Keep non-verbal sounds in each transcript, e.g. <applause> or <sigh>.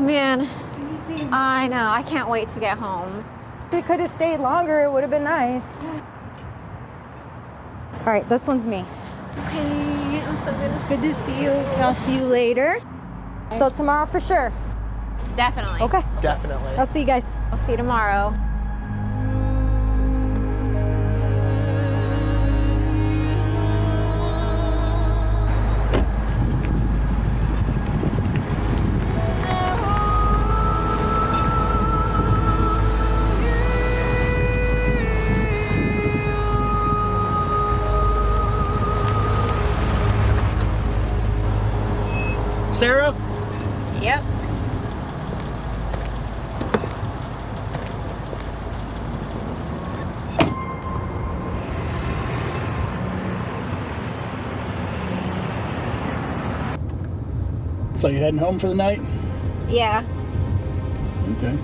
Oh man, I know. I can't wait to get home. We could have stayed longer. It would have been nice. All right, this one's me. Okay, I'm so good. Good to see you. I'll see you later. So tomorrow for sure. Definitely. Okay. Definitely. I'll see you guys. I'll see you tomorrow. Sarah? Yep. So you heading home for the night? Yeah. Okay.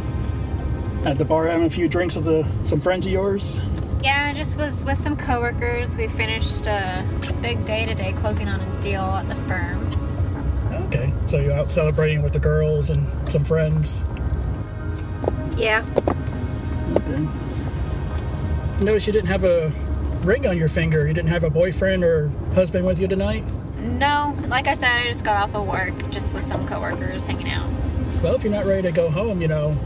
At the bar having a few drinks with uh, some friends of yours? Yeah, I just was with some coworkers. We finished a big day today closing on a deal at the firm. So you're out celebrating with the girls and some friends? Yeah. Okay. Notice you didn't have a ring on your finger. You didn't have a boyfriend or husband with you tonight? No, like I said, I just got off of work just with some coworkers hanging out. Well, if you're not ready to go home, you know,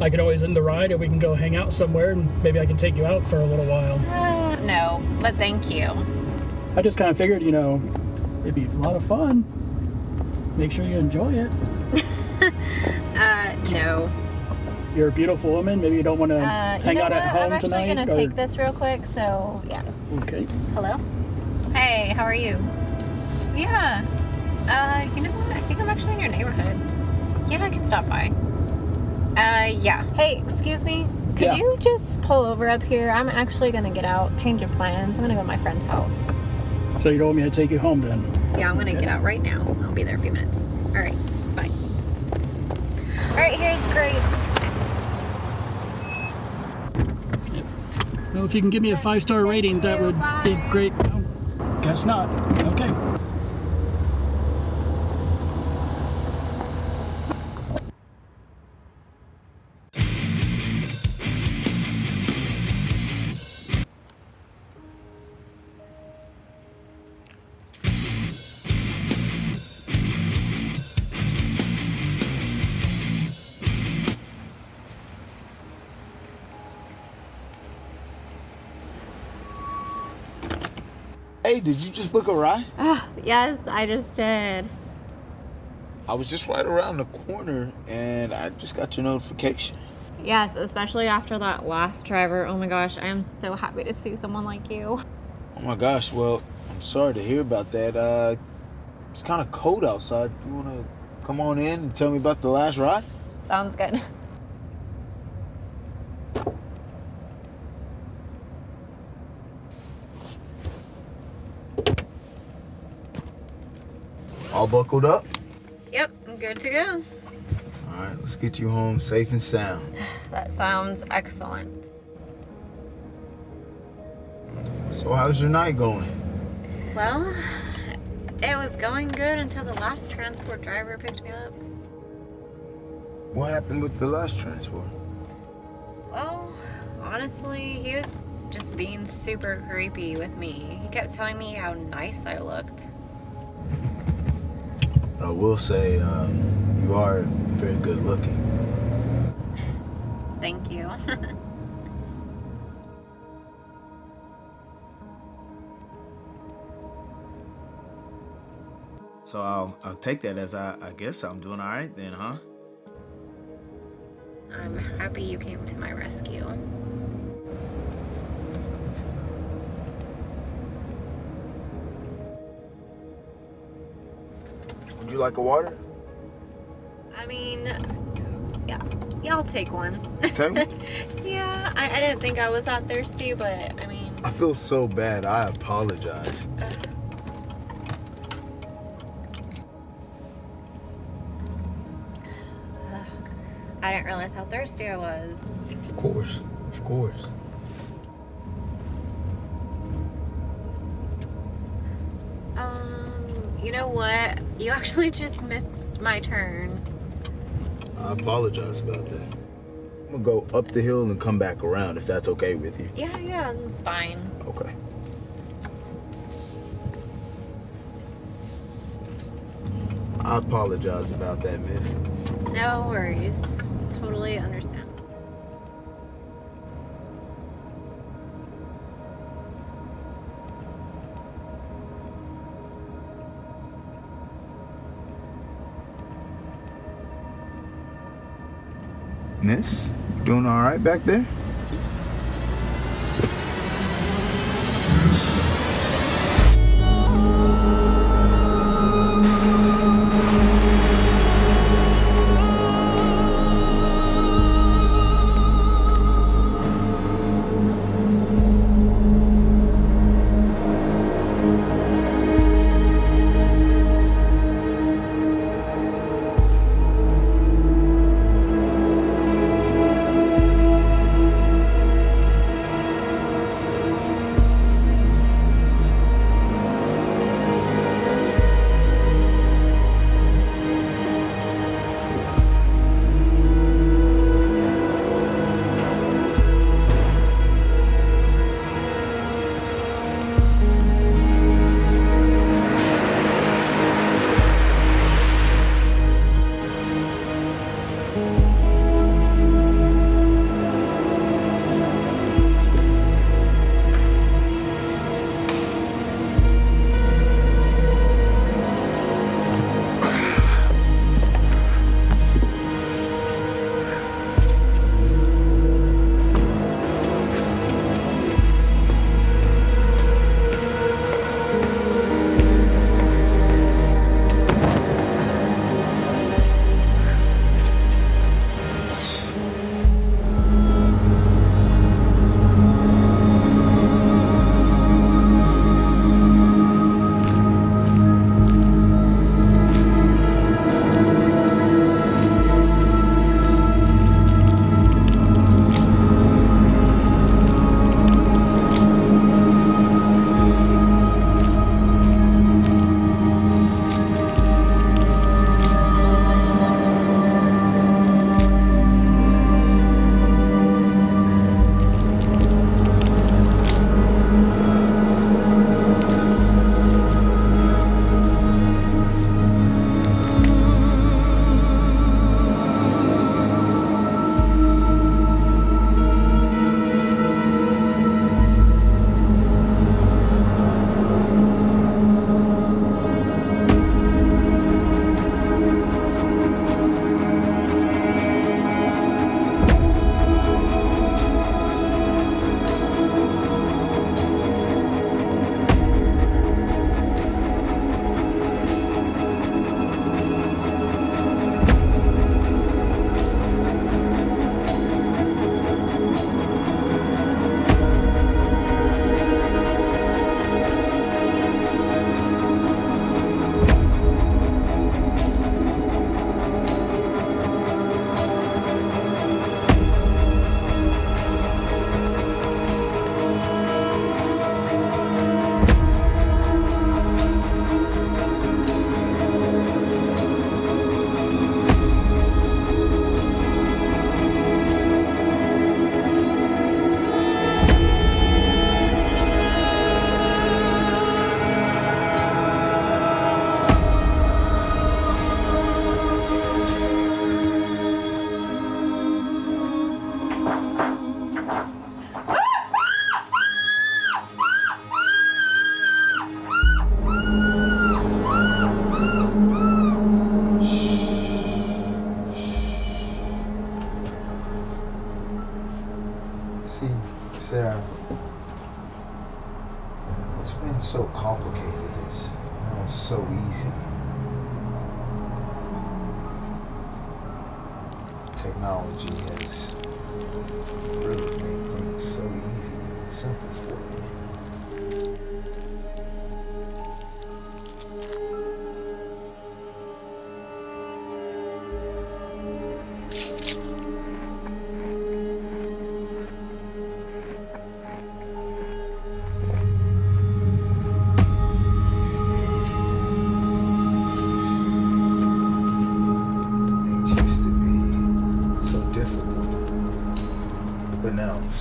I can always end the ride and we can go hang out somewhere and maybe I can take you out for a little while. Uh, no, but thank you. I just kind of figured, you know, it'd be a lot of fun. Make sure you enjoy it. <laughs> Uh, no. You're a beautiful woman. Maybe you don't want to Uh, hang out what? at home tonight. I'm actually tonight. gonna or- take this real quick, so yeah. Okay. Hello? Hey, how are you? Yeah. Uh, you know what? I think I'm actually in your neighborhood. Yeah, I can stop by. Uh, yeah. Hey, excuse me. Could Yeah. you just pull over up here? I'm actually gonna get out, change of plans. I'm gonna go to my friend's house. So you don't want me to take you home then? Yeah, I'm gonna get out right now. I'll be there in a few minutes. All right, bye. All right, here's grades. Well, if you can give me a five star rating, that would be great. Guess not. Hey, did you just book a ride? Oh, yes, I just did. I was just right around the corner and I just got your notification. Yes, especially after that last driver. Oh my gosh, I am so happy to see someone like you. Oh my gosh, well, I'm sorry to hear about that. Uh, it's kind of cold outside. You want to come on in and tell me about the last ride? Sounds good. All buckled up? Yep, I'm good to go. All right, let's get you home safe and sound. <sighs> That sounds excellent. So, how's your night going? Well, it was going good until the last transport driver picked me up. What happened with the last transport? Well, honestly, he was just being super creepy with me. He kept telling me how nice I looked. I will say, um, you are very good looking. Thank you. <laughs> So I'll I'll take that as I, I guess I'm doing all right then, huh? I'm happy you came to my rescue. You like a water? I mean, yeah, yeah, I'll take one. Take one? <laughs> yeah, I, I didn't think I was that thirsty, but I mean, I feel so bad. I apologize. <sighs> I didn't realize how thirsty I was. Of course, of course. You know what? You actually just missed my turn. I apologize about that. I'm gonna go up the hill and come back around if that's okay with you. Yeah, yeah, it's fine. Okay. I apologize about that, miss. No worries. Totally understand. Miss, doing all right back there?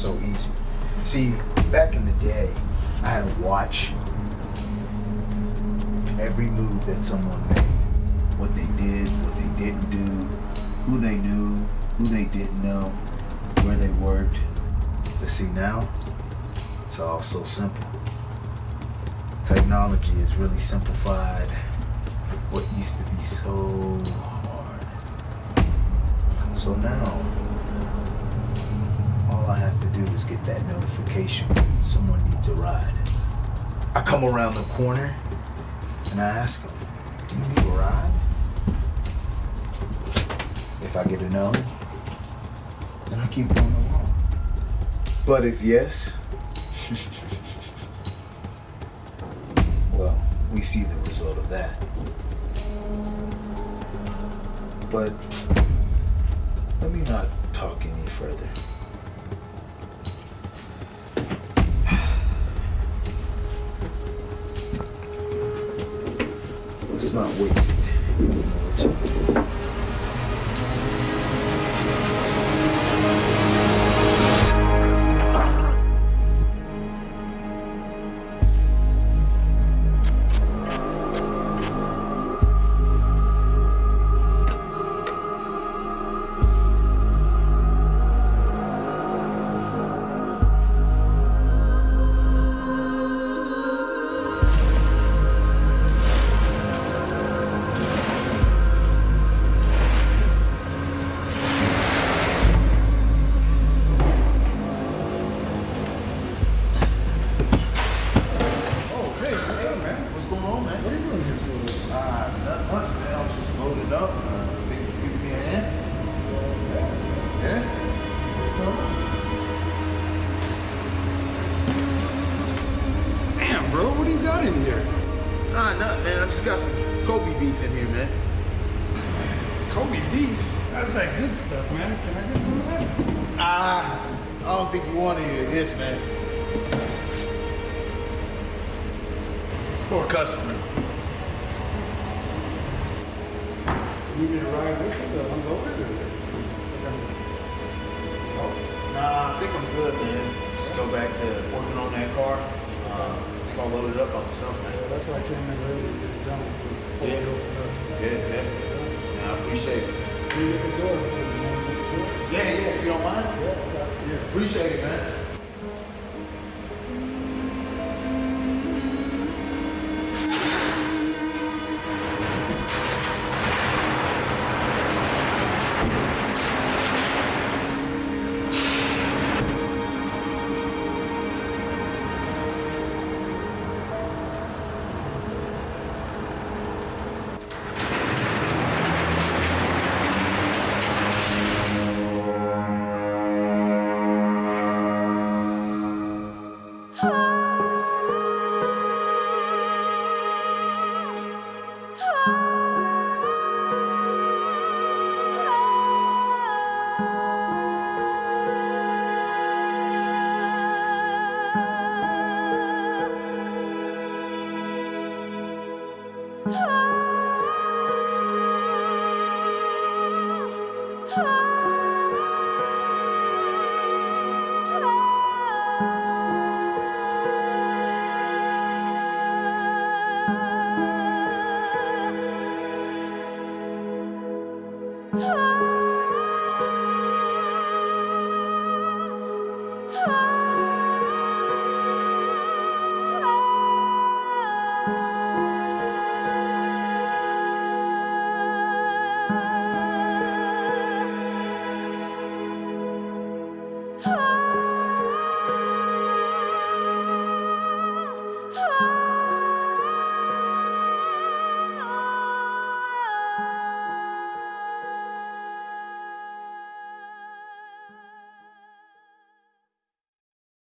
So easy. See, back in the day, I had to watch every move that someone made. What they did, what they didn't do, who they knew, who they didn't know, where they worked. But see now, it's all so simple. Technology has really simplified what used to be so hard. So now, I have to do is get that notification someone needs a ride. I come around the corner and I ask them, Do you need a ride? If I get a no, then I keep going along. But if yes, <laughs> well, we see the result of that. But let me not talk any further. Not waste Got some Kobe beef in here, man. Kobe beef. That's that good stuff, man. Can I get some of that? Ah, I don't think you want any of this, man. It's for a customer. You need to ride with it to unload it or? Nah, I think I'm good, man. Just go back to working on that car. Uh, I think I'll load it up on something. Yeah, that's why I came in early Yeah. Yeah, definitely. Yeah, I appreciate it. Yeah, yeah, if you don't mind. Yeah, appreciate it, man.